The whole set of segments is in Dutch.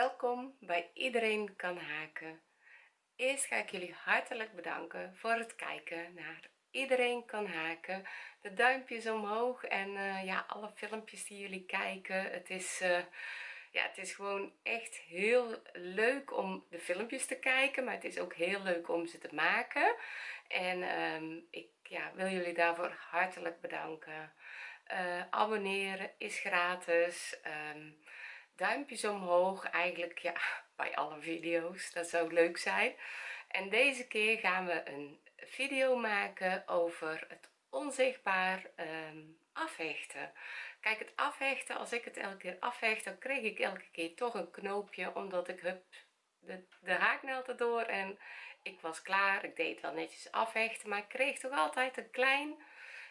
welkom bij iedereen kan haken. Eerst ga ik jullie hartelijk bedanken voor het kijken naar iedereen kan haken. De duimpjes omhoog en uh, ja alle filmpjes die jullie kijken. Het is uh, ja het is gewoon echt heel leuk om de filmpjes te kijken maar het is ook heel leuk om ze te maken. En um, ik ja, wil jullie daarvoor hartelijk bedanken. Uh, abonneren is gratis. Um, duimpjes omhoog eigenlijk ja bij alle video's dat zou leuk zijn. En deze keer gaan we een video maken over het onzichtbaar um, afhechten. Kijk het afhechten als ik het elke keer afhecht dan kreeg ik elke keer toch een knoopje omdat ik hup de, de haaknaald erdoor en ik was klaar. Ik deed wel netjes afhechten maar ik kreeg toch altijd een klein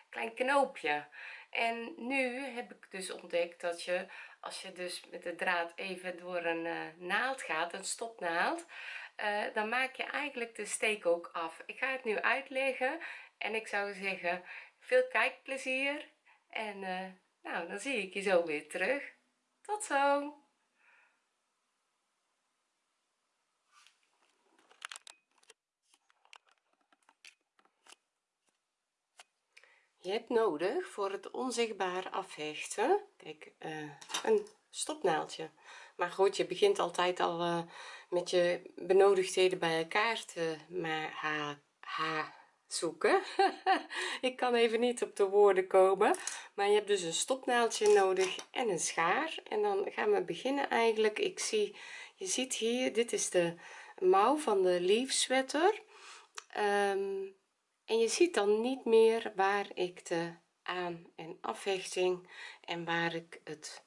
klein knoopje. En nu heb ik dus ontdekt dat je als je dus met de draad even door een uh, naald gaat een stopnaald uh, dan maak je eigenlijk de steek ook af. Ik ga het nu uitleggen en ik zou zeggen veel kijkplezier en uh, nou dan zie ik je zo weer terug. Tot zo je hebt nodig voor het onzichtbaar afhechten. Kijk uh, een stopnaaldje maar goed je begint altijd al uh, met je benodigdheden bij elkaar te maar ha, ha zoeken. Ik kan even niet op de woorden komen maar je hebt dus een stopnaaldje nodig en een schaar. En dan gaan we beginnen eigenlijk. Ik zie je ziet hier dit is de mouw van de leaf sweater um, en je ziet dan niet meer waar ik de aan en afhechting en waar ik het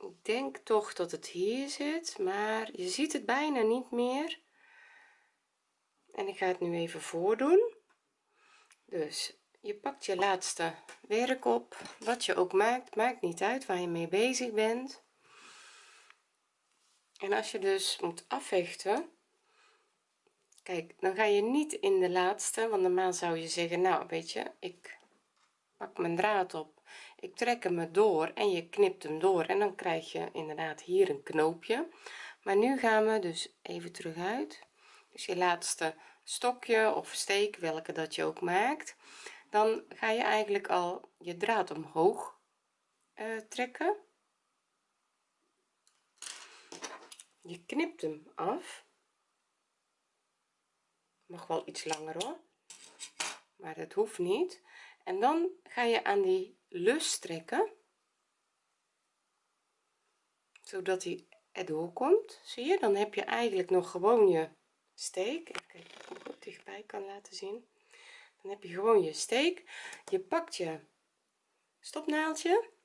ik denk toch dat het hier zit maar je ziet het bijna niet meer. En ik ga het nu even voordoen. Dus je pakt je laatste werk op. Wat je ook maakt maakt niet uit waar je mee bezig bent. En als je dus moet afhechten kijk dan ga je niet in de laatste want normaal zou je zeggen nou weet je ik pak mijn draad op ik trek hem door en je knipt hem door en dan krijg je inderdaad hier een knoopje. Maar nu gaan we dus even terug uit. Dus je laatste stokje of steek welke dat je ook maakt dan ga je eigenlijk al je draad omhoog uh, trekken. Je knipt hem af mag wel iets langer hoor. Maar het hoeft niet. En dan ga je aan die lus trekken zodat hij erdoor komt. Zie je? Dan heb je eigenlijk nog gewoon je steek. Kijken of ik dichtbij kan laten zien. Dan heb je gewoon je steek. Je pakt je stopnaaldje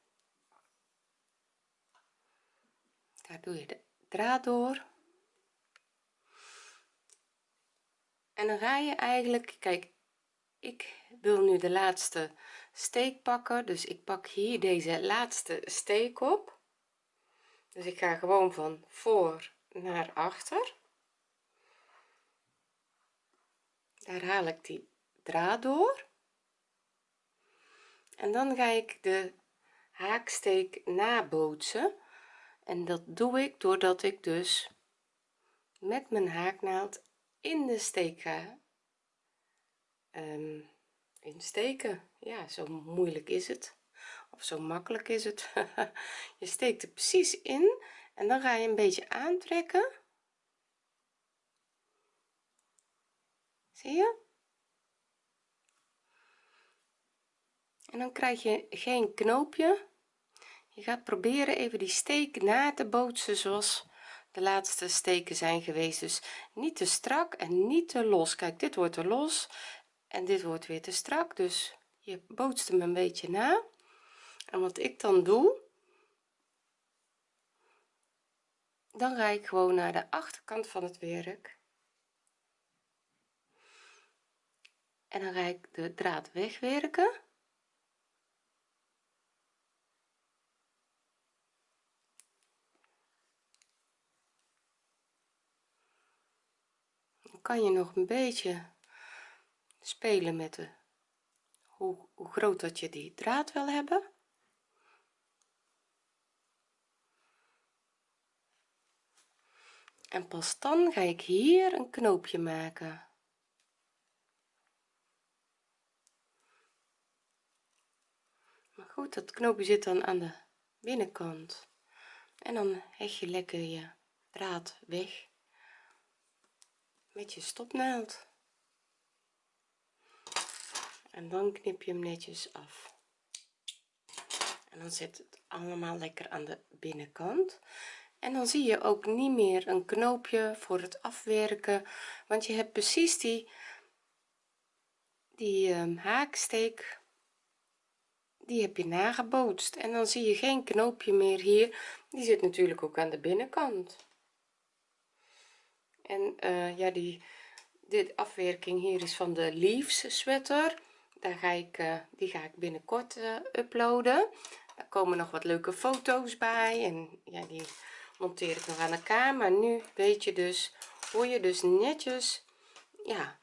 daar doe je de draad door en dan ga je eigenlijk kijk ik wil nu de laatste steek pakken dus ik pak hier deze laatste steek op. Dus ik ga gewoon van voor naar achter. Daar haal ik die draad door. En dan ga ik de haaksteek nabootsen. En dat doe ik doordat ik dus met mijn haaknaald in de steek ga um, insteken ja zo moeilijk is het. Of zo makkelijk is het. Je steekt er precies in en dan ga je een beetje aantrekken. Zie je? En dan krijg je geen knoopje. Je gaat proberen even die steek na te bootsen zoals de laatste steken zijn geweest. Dus niet te strak en niet te los. Kijk dit wordt er los en dit wordt weer te strak. Dus je bootst hem een beetje na. En wat ik dan doe dan ga ik gewoon naar de achterkant van het werk. En dan ga ik de draad wegwerken kan je nog een beetje spelen met de hoe, hoe groot dat je die draad wil hebben? En pas dan ga ik hier een knoopje maken. Maar goed dat knoopje zit dan aan de binnenkant. En dan hecht je lekker je draad weg met je stopnaald. En dan knip je hem netjes af. En dan zit het allemaal lekker aan de binnenkant. En dan zie je ook niet meer een knoopje voor het afwerken want je hebt precies die die um, haaksteek die heb je nagebootst. En dan zie je geen knoopje meer hier. Die zit natuurlijk ook aan de binnenkant en uh, ja die dit afwerking hier is van de leaves sweater. Daar ga ik uh, die ga ik binnenkort uh, uploaden. Daar komen nog wat leuke foto's bij en ja die monteer ik nog aan elkaar. Maar nu weet je dus hoe je dus netjes ja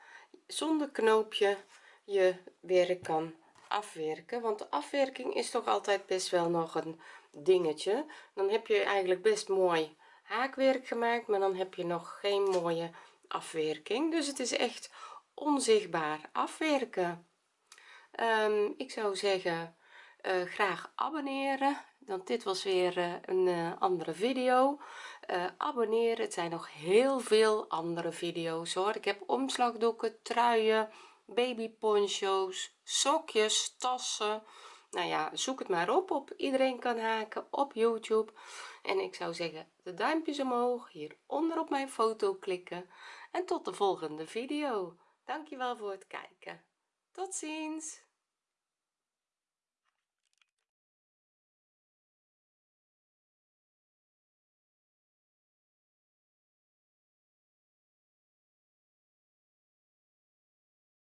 zonder knoopje je werk kan afwerken. Want de afwerking is toch altijd best wel nog een dingetje. Dan heb je eigenlijk best mooi haakwerk gemaakt maar dan heb je nog geen mooie afwerking. Dus het is echt onzichtbaar afwerken. Um, ik zou zeggen uh, graag abonneren want dit was weer uh, een uh, andere video. Abonneren het zijn nog heel veel andere video's hoor. Ik heb omslagdoeken truien baby poncho's sokjes tassen nou ja zoek het maar op op iedereen kan haken op youtube. En ik zou zeggen de duimpjes omhoog hieronder op mijn foto klikken. En tot de volgende video. Dankjewel voor het kijken. Tot ziens